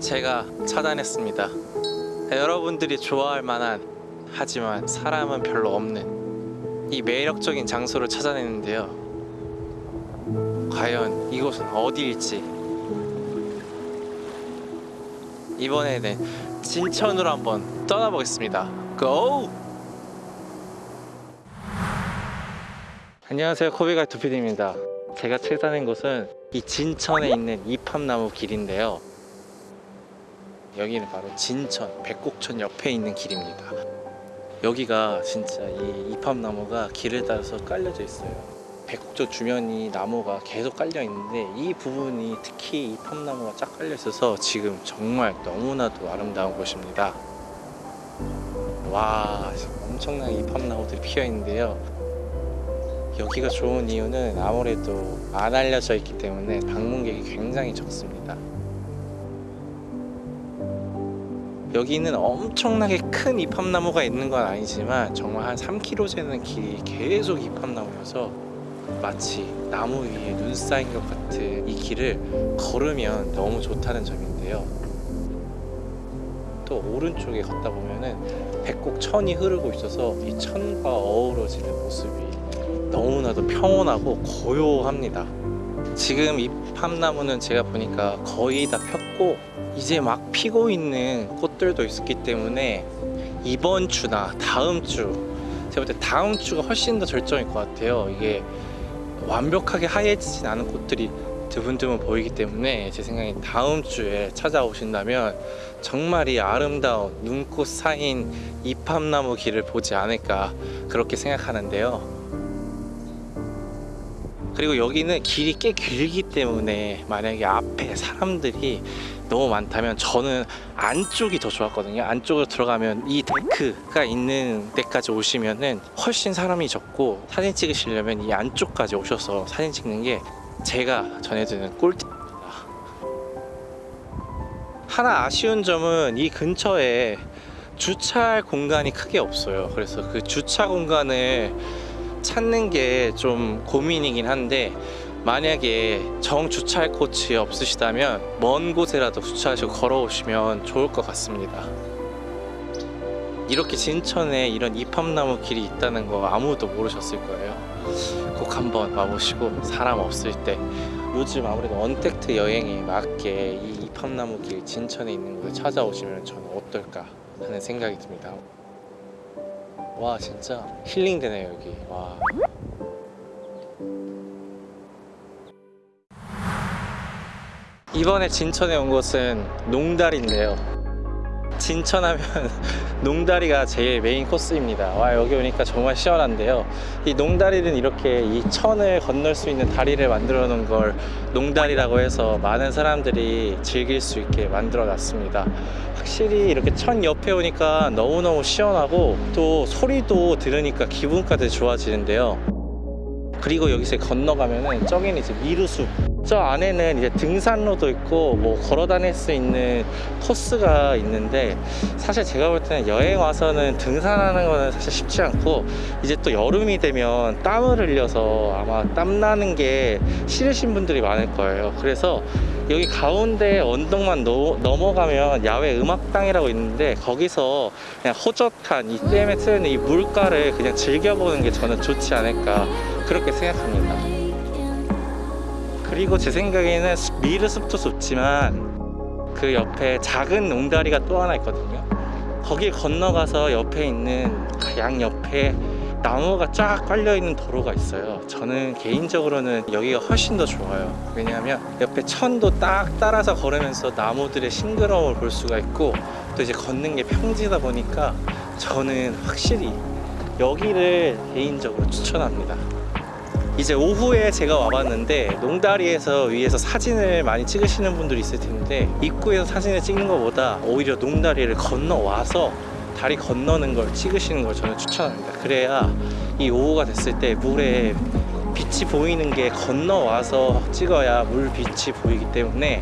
제가 찾아냈습니다. 여러분들이 좋아할 만한 하지만 사람은 별로 없는 이 매력적인 장소를 찾아내는데요. 과연 이곳은 어디일지 이번에는 진천으로 한번 떠나보겠습니다. 고! 안녕하세요 코비가 두피디입니다. 제가 찾아낸 곳은 이 진천에 있는 이팝나무 길인데요. 여기는 바로 진천 백곡천 옆에 있는 길입니다. 여기가 진짜 이 이팝나무가 길을 따라서 깔려져 있어요. 백곡천 주변이 나무가 계속 깔려 있는데 이 부분이 특히 이팝나무가 쫙 깔려 있어서 지금 정말 너무나도 아름다운 곳입니다. 와 엄청난 이팝나무들이 피어 있는데요. 여기가 좋은 이유는 아무래도 안 알려져 있기 때문에 방문객이 굉장히 적습니다. 여기는 엄청나게 큰 이팝나무가 있는 건 아니지만 정말 한 3km 되는 길이 계속 이팝나무여서 마치 나무 위에 눈 쌓인 것 같은 이 길을 걸으면 너무 좋다는 점인데요. 또 오른쪽에 걷다 보면은 백곡천이 흐르고 있어서 이 천과 어우러지는 모습이 너무나도 평온하고 고요합니다. 지금 이 팜나무는 제가 보니까 거의 다 폈고 이제 막 피고 있는 꽃들도 있기 때문에 이번 주나 다음 주 제가 볼 때 다음 주가 훨씬 더 절정일 것 같아요. 이게 완벽하게 하얘지진 않은 꽃들이 드문드문 보이기 때문에 제 생각에 다음 주에 찾아오신다면 정말 이 아름다운 눈꽃 사인 이팝나무 길을 보지 않을까 그렇게 생각하는데요. 그리고 여기는 길이 꽤 길기 때문에 만약에 앞에 사람들이 너무 많다면 저는 안쪽이 더 좋았거든요. 안쪽으로 들어가면 이 데크가 있는 데까지 오시면은 훨씬 사람이 적고 사진 찍으시려면 이 안쪽까지 오셔서 사진 찍는 게 제가 전해드리는 꿀팁입니다. 하나 아쉬운 점은 이 근처에 주차할 공간이 크게 없어요. 그래서 그 주차 공간을 찾는 게 좀 고민이긴 한데 만약에 정 주차할 곳이 없으시다면 먼 곳에라도 주차하시고 걸어오시면 좋을 것 같습니다. 이렇게 진천에 이런 이팝나무 길이 있다는 거 아무도 모르셨을 거예요. 꼭 한번 와보시고 사람 없을 때. 요즘 아무래도 언택트 여행에 맞게 이 이팝나무 길 진천에 있는 곳에 찾아오시면 저는 어떨까 하는 생각이 듭니다 와 진짜 힐링되네요 여기. 와. 이번에 진천에 온 곳은 농다리인데요 진천하면 농다리가 제일 메인 코스입니다. 와 여기 오니까 정말 시원한데요. 이 농다리는 이렇게 이 천을 건널 수 있는 다리를 만들어 놓은 걸 농다리라고 해서 많은 사람들이 즐길 수 있게 만들어 놨습니다. 확실히 이렇게 천 옆에 오니까 너무너무 시원하고 또 소리도 들으니까 기분까지 좋아지는데요. 그리고 여기서 건너가면은 저기는 이제 미루숲 저 안에는 이제 등산로도 있고 뭐 걸어 다닐 수 있는 코스가 있는데 사실 제가 볼 때는 여행 와서는 등산하는 거는 사실 쉽지 않고 이제 또 여름이 되면 땀을 흘려서 아마 땀 나는 게 싫으신 분들이 많을 거예요. 그래서 여기 가운데 언덕만 노- 넘어가면 야외 음악당이라고 있는데 거기서 그냥 호젓한 이 댐에 트는 이 물가를 그냥 즐겨보는 게 저는 좋지 않을까 그렇게 생각합니다 그리고 제 생각에는 미르숲도 좋지만 그 옆에 작은 농다리가 또 하나 있거든요. 거길 건너가서 옆에 있는 그양 옆에 나무가 쫙 깔려 있는 도로가 있어요. 저는 개인적으로는 여기가 훨씬 더 좋아요. 왜냐하면 옆에 천도 딱 따라서 걸으면서 나무들의 싱그러움을 볼 수가 있고 또 이제 걷는 게 평지다 보니까 저는 확실히 여기를 개인적으로 추천합니다 이제 오후에 제가 와봤는데 농다리에서 위에서 사진을 많이 찍으시는 분들이 있을 텐데 입구에서 사진을 찍는 것보다 오히려 농다리를 건너와서 다리 건너는 걸 찍으시는 걸 저는 추천합니다. 그래야 이 오후가 됐을 때 물에 빛이 보이는 게 건너와서 찍어야 물 빛이 보이기 때문에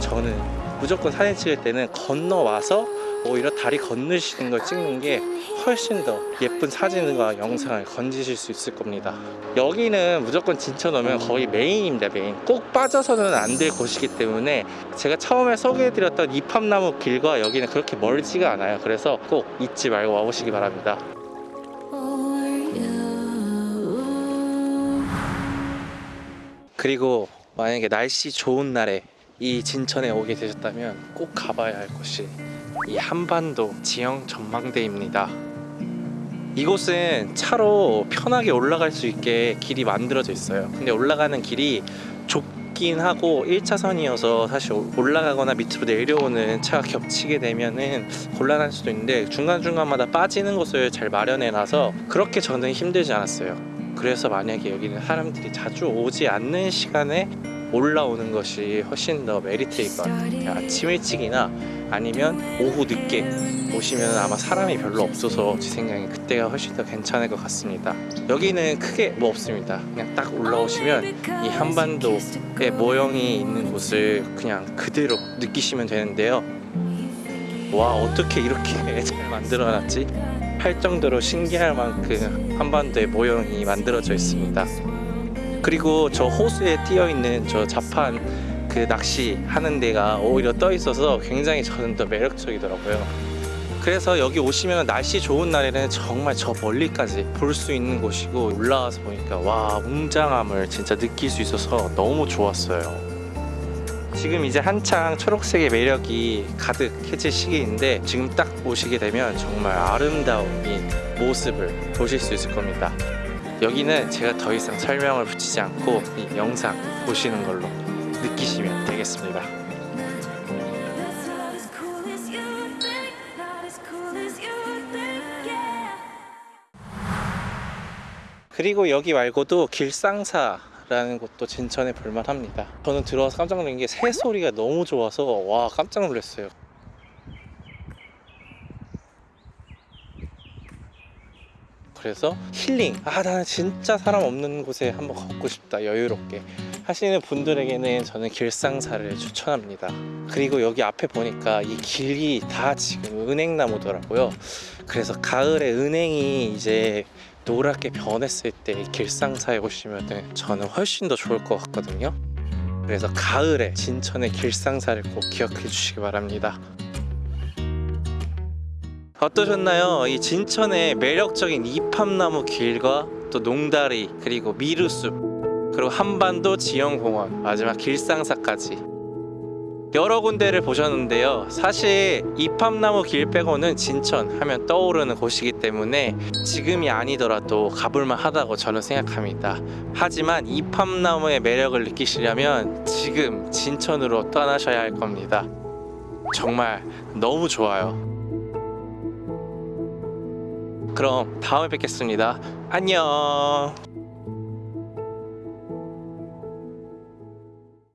저는 무조건 사진 찍을 때는 건너와서 오히려 다리 건너시는 걸 찍는 게 훨씬 더 예쁜 사진과 영상을 건지실 수 있을 겁니다. 여기는 무조건 진천 오면 거의 메인입니다, 메인. 꼭 빠져서는 안 될 곳이기 때문에 제가 처음에 소개해드렸던 이팝나무 길과 여기는 그렇게 멀지가 않아요. 그래서 꼭 잊지 말고 와보시기 바랍니다. 그리고 만약에 날씨 좋은 날에 이 진천에 오게 되셨다면 꼭 가봐야 할 곳이 이 한반도 지형 전망대입니다. 이곳은 차로 편하게 올라갈 수 있게 길이 만들어져 있어요. 근데 올라가는 길이 좁긴 하고 1차선이어서 사실 올라가거나 밑으로 내려오는 차가 겹치게 되면은 곤란할 수도 있는데 중간중간마다 빠지는 곳을 잘 마련해 놔서 그렇게 저는 힘들지 않았어요. 그래서 만약에 여기는 사람들이 자주 오지 않는 시간에 올라오는 것이 훨씬 더 메리트 있것 같아요. 아침 일찍이나 아니면 오후 늦게 오시면 아마 사람이 별로 없어서 제 생각에 그때가 훨씬 더 괜찮을 것 같습니다. 여기는 크게 뭐 없습니다. 그냥 딱 올라오시면 이 한반도의 모형이 있는 곳을 그냥 그대로 느끼시면 되는데요. 와 어떻게 이렇게 잘 만들어놨지? 할 정도로 신기할 만큼 한반도의 모형이 만들어져 있습니다. 그리고 저 호수에 띄어 있는 저 자판 그 낚시 하는 데가 오히려 떠 있어서 굉장히 저는 더 매력적이더라고요. 그래서 여기 오시면 날씨 좋은 날에는 정말 저 멀리까지 볼 수 있는 곳이고 올라와서 보니까 와 웅장함을 진짜 느낄 수 있어서 너무 좋았어요. 지금 이제 한창 초록색의 매력이 가득해질 시기인데 지금 딱 오시게 되면 정말 아름다운 이 모습을 보실 수 있을 겁니다. 여기는 제가 더 이상 설명을 붙이지 않고 이 영상 보시는 걸로 느끼시면 되겠습니다. 그리고 여기 말고도 길상사 라는 곳도 진천에 볼만합니다. 저는 들어와서 깜짝 놀란 게 새 소리가 너무 좋아서 와 깜짝 놀랐어요. 그래서 힐링. 아 나는 진짜 사람 없는 곳에 한번 걷고 싶다. 여유롭게. 하시는 분들에게는 저는 길상사를 추천합니다. 그리고 여기 앞에 보니까 이 길이 다 지금 은행나무더라고요. 그래서 가을에 은행이 이제 노랗게 변했을 때 길상사에 오시면 저는 훨씬 더 좋을 것 같거든요. 그래서 가을에 진천의 길상사를 꼭 기억해 주시기 바랍니다 어떠셨나요? 이 진천의 매력적인 이팝나무 길과 또 농다리 그리고 미루숲 그리고 한반도 지형공원 마지막 길상사까지. 여러 군데를 보셨는데요. 사실 이팝나무 길 빼고는 진천 하면 떠오르는 곳이기 때문에 지금이 아니더라도 가볼만 하다고 저는 생각합니다. 하지만 이팝나무의 매력을 느끼시려면 지금 진천으로 떠나셔야 할 겁니다. 정말 너무 좋아요 그럼 다음에 뵙겠습니다. 안녕.